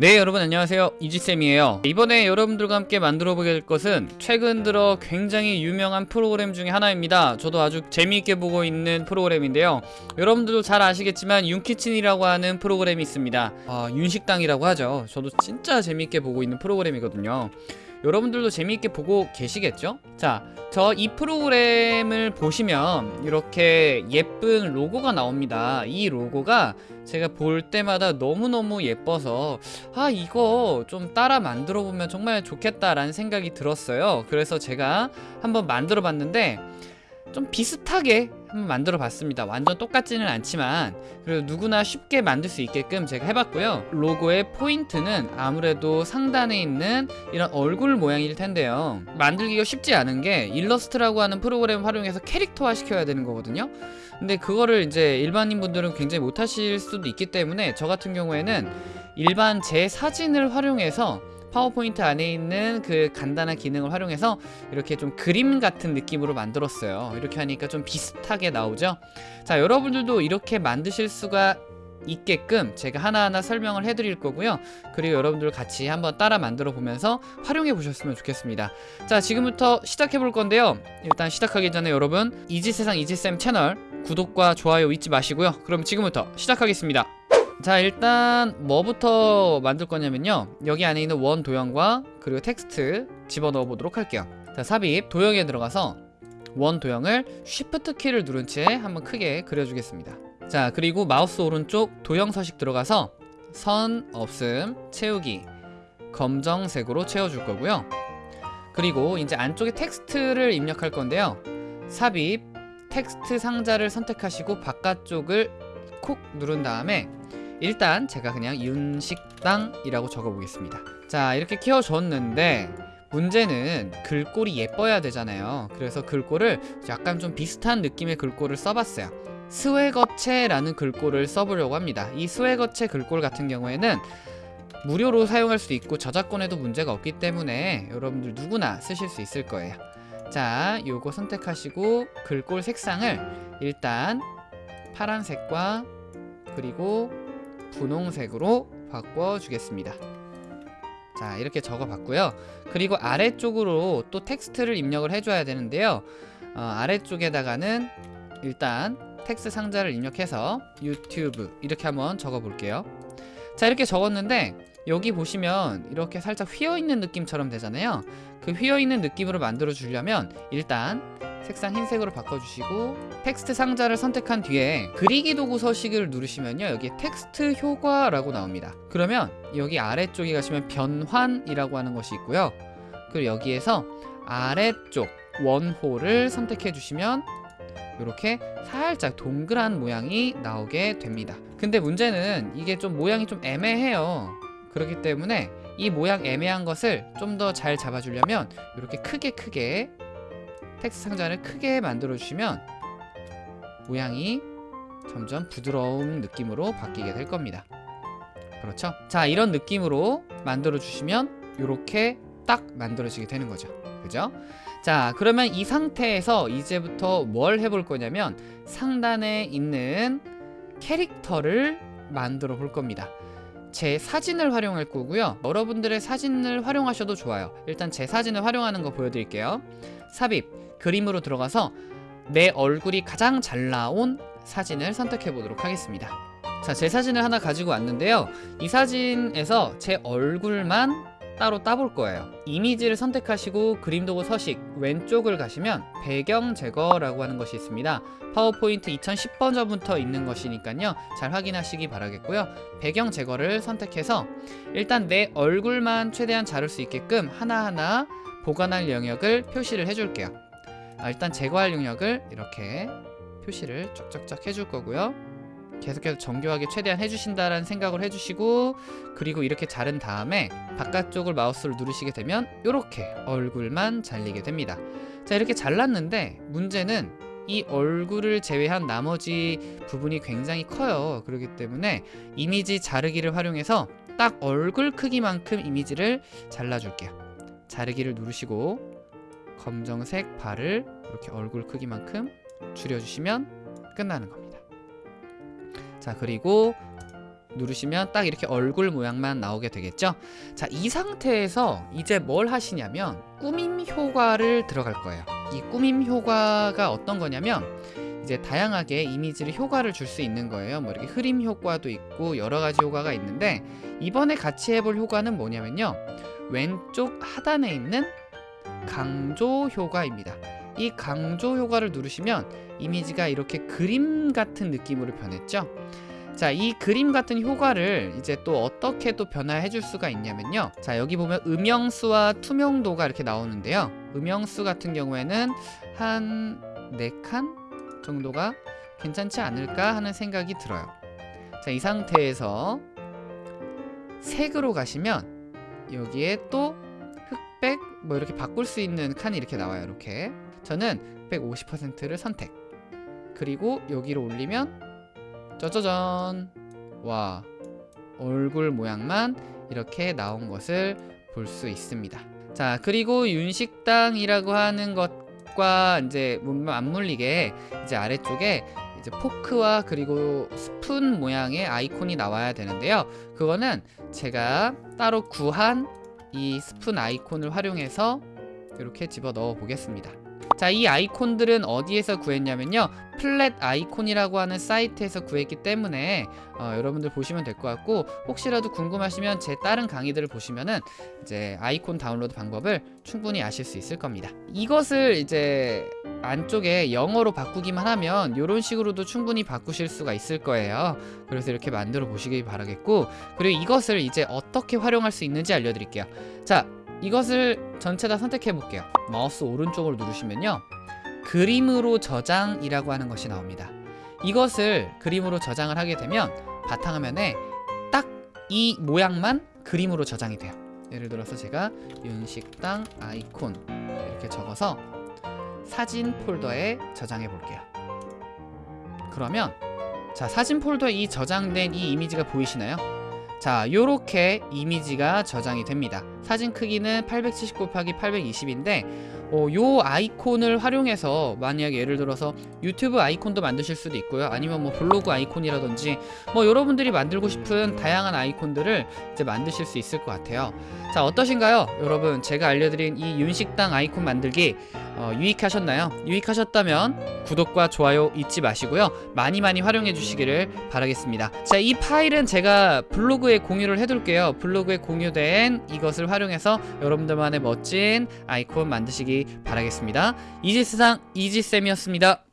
네 여러분 안녕하세요. 이지쌤이에요. 이번에 여러분들과 함께 만들어 보게 될 것은 최근 들어 굉장히 유명한 프로그램 중에 하나입니다. 저도 아주 재미있게 보고 있는 프로그램인데요. 여러분들도 잘 아시겠지만 윤키친이라고 하는 프로그램이 있습니다. 아, 윤식당이라고 하죠. 저도 진짜 재미있게 보고 있는 프로그램이거든요 여러분들도 재미있게 보고 계시겠죠? 자, 저 이 프로그램을 보시면 이렇게 예쁜 로고가 나옵니다. 이 로고가 제가 볼 때마다 너무너무 예뻐서 아 이거 좀 따라 만들어 보면 정말 좋겠다라는 생각이 들었어요. 그래서 제가 한번 만들어 봤는데 좀 비슷하게 한번 만들어 봤습니다. 완전 똑같지는 않지만 그래도 누구나 쉽게 만들 수 있게끔 제가 해봤고요. 로고의 포인트는 아무래도 상단에 있는 이런 얼굴 모양일 텐데요. 만들기가 쉽지 않은 게 일러스트라고 하는 프로그램 활용해서 캐릭터화 시켜야 되는 거거든요. 근데 그거를 이제 일반인 분들은 굉장히 못하실 수도 있기 때문에 저 같은 경우에는 일반 제 사진을 활용해서 파워포인트 안에 있는 그 간단한 기능을 활용해서 이렇게 좀 그림 같은 느낌으로 만들었어요. 이렇게 하니까 좀 비슷하게 나오죠? 자 여러분들도 이렇게 만드실 수가 있게끔 제가 하나하나 설명을 해드릴 거고요. 그리고 여러분들 같이 한번 따라 만들어 보면서 활용해 보셨으면 좋겠습니다. 자 지금부터 시작해 볼 건데요. 일단 시작하기 전에 여러분 이지세상 이지쌤 채널 구독과 좋아요 잊지 마시고요. 그럼 지금부터 시작하겠습니다 자 일단 뭐부터 만들 거냐면요. 여기 안에 있는 원 도형과 그리고 텍스트 집어넣어 보도록 할게요. 자 삽입. 도형에 들어가서 원 도형을 shift 키를 누른 채 한번 크게 그려주겠습니다. 자 그리고 마우스 오른쪽 도형 서식 들어가서 선 없음 채우기 검정색으로 채워줄 거고요. 그리고 이제 안쪽에 텍스트를 입력할 건데요. 삽입 텍스트 상자를 선택하시고 바깥쪽을 콕 누른 다음에 일단 제가 그냥 윤식당이라고 적어보겠습니다. 자 이렇게 키워줬는데 문제는 글꼴이 예뻐야 되잖아요. 그래서 글꼴을 약간 좀 비슷한 느낌의 글꼴을 써봤어요. 스웨거체라는 글꼴을 써보려고 합니다. 이 스웨거체 글꼴 같은 경우에는 무료로 사용할 수 있고 저작권에도 문제가 없기 때문에 여러분들 누구나 쓰실 수 있을 거예요. 자 요거 선택하시고 글꼴 색상을 일단 파란색과 그리고 분홍색으로 바꿔주겠습니다. 자 이렇게 적어봤고요. 그리고 아래쪽으로 또 텍스트를 입력을 해줘야 되는데요. 어, 아래쪽에다가는 일단 텍스트 상자를 입력해서 유튜브 이렇게 한번 적어볼게요. 자 이렇게 적었는데 여기 보시면 이렇게 살짝 휘어있는 느낌처럼 되잖아요. 그 휘어있는 느낌으로 만들어 주려면 일단 색상 흰색으로 바꿔주시고 텍스트 상자를 선택한 뒤에 그리기 도구 서식을 누르시면요 여기 텍스트 효과라고 나옵니다. 그러면 여기 아래쪽에 가시면 변환이라고 하는 것이 있고요. 그리고 여기에서 아래쪽 원호를 선택해 주시면 이렇게 살짝 동그란 모양이 나오게 됩니다. 근데 문제는 이게 좀 모양이 좀 애매해요. 그렇기 때문에 이 모양 애매한 것을 좀 더 잘 잡아주려면 이렇게 크게 크게 텍스트 상자를 크게 만들어 주시면 모양이 점점 부드러운 느낌으로 바뀌게 될 겁니다 그렇죠? 자 이런 느낌으로 만들어 주시면 이렇게 딱 만들어지게 되는 거죠 그죠? 자 그러면 이 상태에서 이제부터 뭘 해볼 거냐면 상단에 있는 캐릭터를 만들어 볼 겁니다 제 사진을 활용할 거고요. 여러분들의 사진을 활용하셔도 좋아요. 일단 제 사진을 활용하는 거 보여드릴게요. 삽입. 그림으로 들어가서 내 얼굴이 가장 잘 나온 사진을 선택해 보도록 하겠습니다. 자 제 사진을 하나 가지고 왔는데요. 이 사진에서 제 얼굴만 따로 따볼 거예요. 이미지를 선택하시고 그림 도구 서식 왼쪽을 가시면 배경 제거라고 하는 것이 있습니다. 파워포인트 2010버전부터 있는 것이니까요. 잘 확인하시기 바라겠고요. 배경 제거를 선택해서 일단 내 얼굴만 최대한 자를 수 있게끔 하나하나 보관할 영역을 표시를 해줄게요. 아, 일단 제거할 영역을 이렇게 표시를 쫙쫙쫙 해줄 거고요 계속해서 정교하게 최대한 해주신다라는 생각을 해주시고 그리고 이렇게 자른 다음에 바깥쪽을 마우스를 누르시게 되면 이렇게 얼굴만 잘리게 됩니다. 자 이렇게 잘랐는데 문제는 이 얼굴을 제외한 나머지 부분이 굉장히 커요. 그렇기 때문에 이미지 자르기를 활용해서 딱 얼굴 크기만큼 이미지를 잘라줄게요. 자르기를 누르시고 검정색 발을 이렇게 얼굴 크기만큼 줄여주시면 끝나는 겁니다 자 그리고 누르시면 딱 이렇게 얼굴 모양만 나오게 되겠죠? 자 이 상태에서 이제 뭘 하시냐면 꾸밈 효과를 들어갈 거예요. 이 꾸밈 효과가 어떤 거냐면 이제 다양하게 이미지를 효과를 줄 수 있는 거예요. 뭐 이렇게 흐림 효과도 있고 여러 가지 효과가 있는데 이번에 같이 해볼 효과는 뭐냐면요. 왼쪽 하단에 있는 강조 효과입니다 이 강조 효과를 누르시면 이미지가 이렇게 그림 같은 느낌으로 변했죠 자, 이 그림 같은 효과를 이제 또 어떻게 또 변화해 줄 수가 있냐면요. 자, 여기 보면 음영수와 투명도가 이렇게 나오는데요. 음영수 같은 경우에는 한 4칸 정도가 괜찮지 않을까 하는 생각이 들어요. 자, 이 상태에서 색으로 가시면 여기에 또 뭐 이렇게 바꿀 수 있는 칸이 이렇게 나와요. 이렇게. 저는 흑백 50%를 선택. 그리고 여기로 올리면 짜자잔 와 얼굴 모양만 이렇게 나온 것을 볼 수 있습니다 자 그리고 윤식당이라고 하는 것과 이제 맞물리게 이제 아래쪽에 이제 포크와 그리고 스푼 모양의 아이콘이 나와야 되는데요 그거는 제가 따로 구한 이 스푼 아이콘을 활용해서 이렇게 집어 넣어 보겠습니다 자, 이 아이콘들은 어디에서 구했냐면요. 플랫 아이콘이라고 하는 사이트에서 구했기 때문에 어, 여러분들 보시면 될 것 같고 혹시라도 궁금하시면 제 다른 강의들을 보시면은 이제 아이콘 다운로드 방법을 충분히 아실 수 있을 겁니다. 이것을 이제 안쪽에 영어로 바꾸기만 하면 이런 식으로도 충분히 바꾸실 수가 있을 거예요. 그래서 이렇게 만들어 보시기 바라겠고 그리고 이것을 이제 어떻게 활용할 수 있는지 알려드릴게요. 자, 이것을 전체 다 선택해 볼게요. 마우스 오른쪽으로 누르시면요. 그림으로 저장이라고 하는 것이 나옵니다. 이것을 그림으로 저장을 하게 되면 바탕화면에 딱 이 모양만 그림으로 저장이 돼요. 예를 들어서 제가 윤식당 아이콘 이렇게 적어서 사진 폴더에 저장해 볼게요. 그러면 자 사진 폴더에 이 저장된 이 이미지가 보이시나요? 자 요렇게 이미지가 저장이 됩니다. 사진 크기는 870 곱하기 820인데 어, 요 아이콘을 활용해서 만약 예를 들어서 유튜브 아이콘도 만드실 수도 있고요. 아니면 뭐 블로그 아이콘이라든지 뭐 여러분들이 만들고 싶은 다양한 아이콘들을 이제 만드실 수 있을 것 같아요. 자 어떠신가요? 여러분 제가 알려드린 이 윤식당 아이콘 만들기 어, 유익하셨나요? 유익하셨다면 구독과 좋아요 잊지 마시고요. 많이 많이 활용해 주시기를 바라겠습니다. 자 이 파일은 제가 블로그에 공유를 해둘게요. 블로그에 공유된 이것을 활용해서 여러분들만의 멋진 아이콘 만드시기 바라겠습니다. 이지세상 이지쌤이었습니다